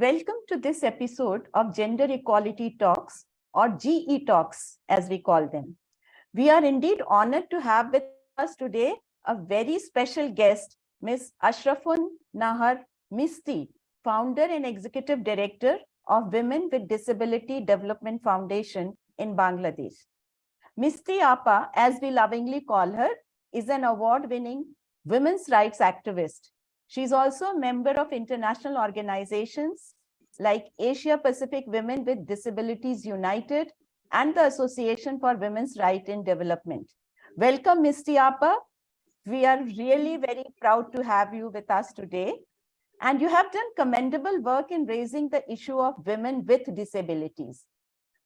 Welcome to this episode of Gender Equality Talks or GE Talks as we call them. We are indeed honored to have with us today a very special guest, Ms. Ashrafun Nahar Misti, founder and executive director of Women with Disability Development Foundation in Bangladesh. Misti Apa, as we lovingly call her, is an award-winning women's rights activist she is also a member of international organizations like Asia Pacific Women with Disabilities United and the Association for Women's Right in Development. Welcome, Misti Apa. We are really very proud to have you with us today. And you have done commendable work in raising the issue of women with disabilities.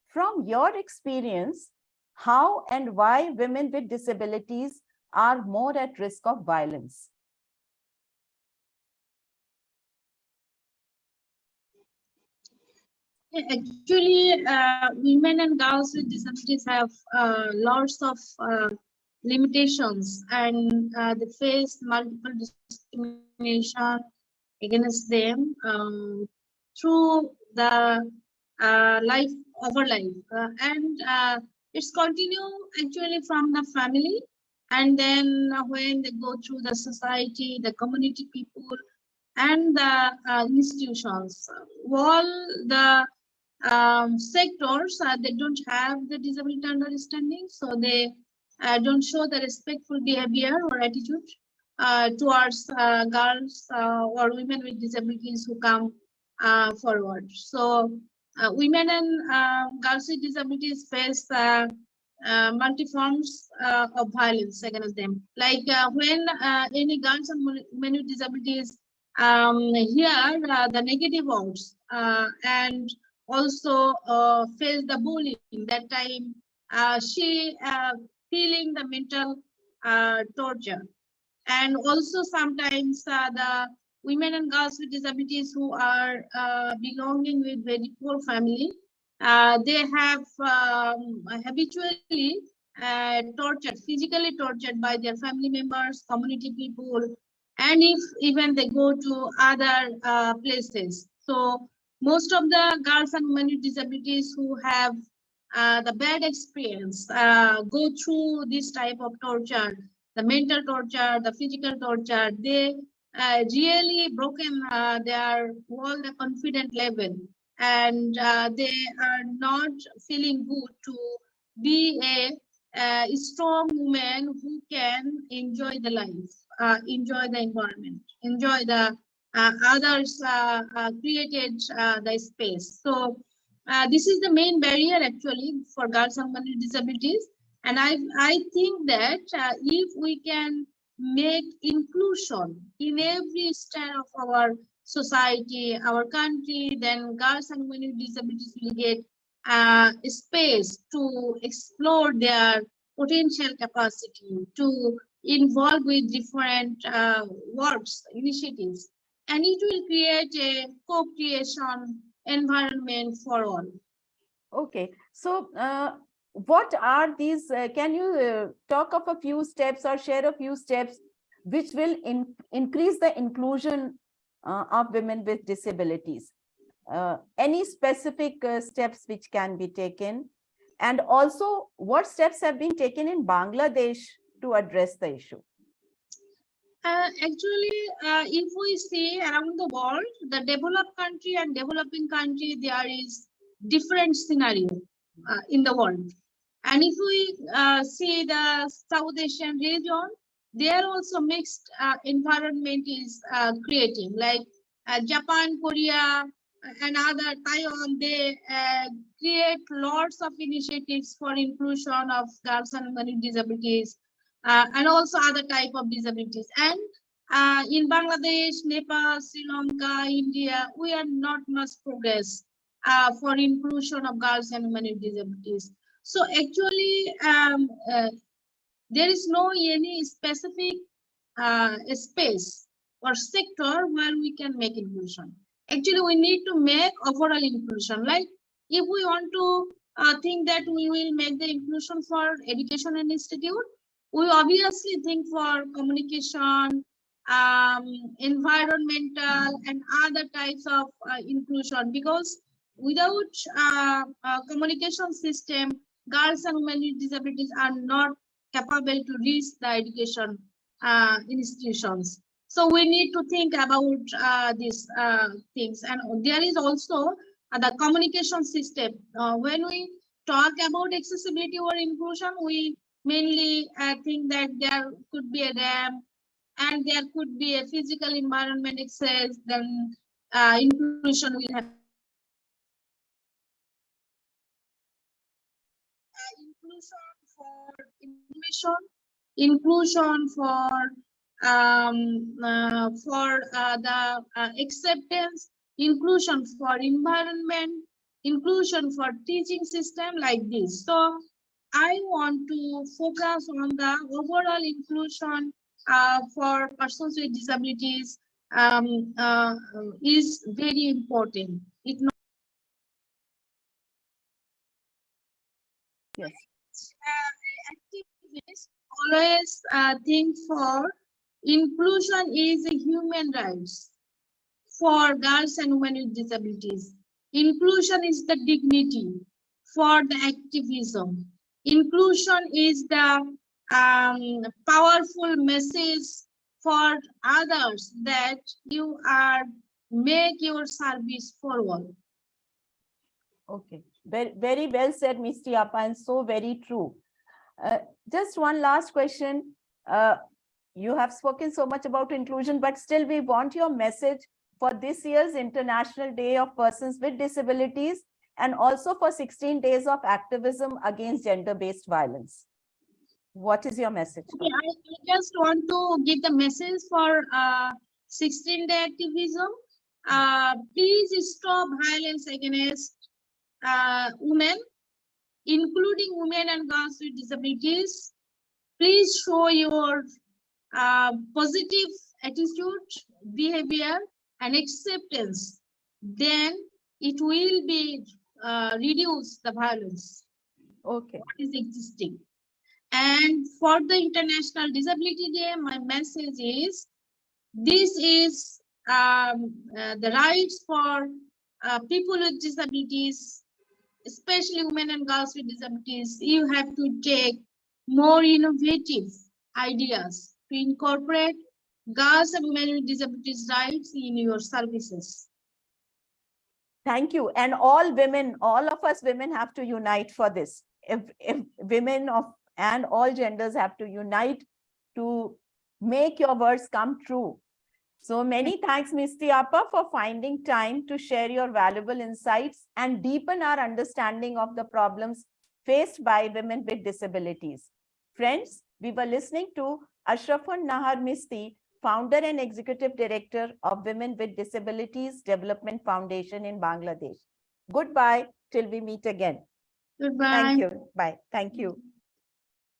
From your experience, how and why women with disabilities are more at risk of violence? Actually, uh, women and girls with disabilities have uh, lots of uh, limitations and uh, they face multiple discrimination against them um, through the uh, life over life. Uh, and it's continue actually from the family and then when they go through the society, the community people, and the institutions. All the um, sectors uh, they don't have the disability understanding so they uh, don't show the respectful behavior or attitude uh, towards uh, girls uh, or women with disabilities who come uh, forward. So women and girls with disabilities face multi forms of violence against them. Like when any girls and women with disabilities um, hear the negative words and also uh, face the bullying that time. Uh, she uh, feeling the mental uh, torture. And also sometimes uh, the women and girls with disabilities who are uh, belonging with very poor family they have um, habitually tortured physically tortured by their family members community people and if even they go to other places. So most of the girls and women with disabilities who have uh, the bad experience uh, go through this type of torture, the mental torture, the physical torture, they uh, really broken uh, their all the confident level. And uh, they are not feeling good to be a, a strong woman who can enjoy the life, uh, enjoy the environment, enjoy the others uh, uh, created the space. So this is the main barrier actually for girls and women with disabilities. And I, I think that if we can make inclusion in every stand of our society, our country, then girls and women with disabilities will get uh, space to explore their potential capacity, to involve with different uh, works, initiatives and it will create a co-creation environment for all. Okay, so uh, what are these, uh, can you uh, talk of a few steps or share a few steps which will in, increase the inclusion uh, of women with disabilities? Uh, any specific uh, steps which can be taken? And also what steps have been taken in Bangladesh to address the issue? Uh, actually, uh, if we see around the world, the developed country and developing country, there is different scenario uh, in the world. And if we uh, see the South Asian region, there also mixed uh, environment is creating, like Japan, Korea, and other Taiwan, they create lots of initiatives for inclusion of girls and women with disabilities uh, and also other type of disabilities. And uh, in Bangladesh, Nepal, Sri Lanka, India, we are not much progress uh, for inclusion of girls and women with disabilities. So actually, um, uh, there is no any specific uh, space or sector where we can make inclusion. Actually, we need to make overall inclusion. Like if we want to uh, think that we will make the inclusion for education and institute, we obviously think for communication, um, environmental and other types of uh, inclusion because without uh, uh, communication system, girls and women with disabilities are not capable to reach the education uh, institutions. So we need to think about uh, these uh, things. And there is also uh, the communication system. Uh, when we talk about accessibility or inclusion, we mainly I think that there could be a ramp and there could be a physical environment access, then uh, inclusion will have uh, inclusion for inclusion for um, uh, for uh, the uh, acceptance, inclusion for environment, inclusion for teaching system like this. So I want to focus on the overall inclusion uh, for persons with disabilities um, uh, is very important. It not Yes. uh, activists always uh, think for inclusion is a human rights for girls and women with disabilities. Inclusion is the dignity for the activism. Inclusion is the um, powerful message for others that you are make your service forward. Okay, very, very well said, Misti Apa, and so very true. Uh, just one last question. Uh, you have spoken so much about inclusion, but still we want your message for this year's International Day of Persons with Disabilities and also for 16 days of activism against gender-based violence. What is your message? Okay, I, just want to give the message for uh, 16 day activism. Uh, please stop violence against uh, women, including women and girls with disabilities. Please show your uh, positive attitude, behavior, and acceptance. Then it will be uh, reduce the violence Okay, what is existing. And for the International Disability Day, my message is this is um, uh, the rights for uh, people with disabilities, especially women and girls with disabilities. You have to take more innovative ideas to incorporate girls and women with disabilities rights in your services. Thank you. And all women, all of us women have to unite for this. If, if women of and all genders have to unite to make your words come true. So many thanks, Misti Apa, for finding time to share your valuable insights and deepen our understanding of the problems faced by women with disabilities. Friends, we were listening to Ashrafun Nahar Misti, founder and executive director of Women with Disabilities Development Foundation in Bangladesh. Goodbye till we meet again. Goodbye. Thank you. Bye. Thank you.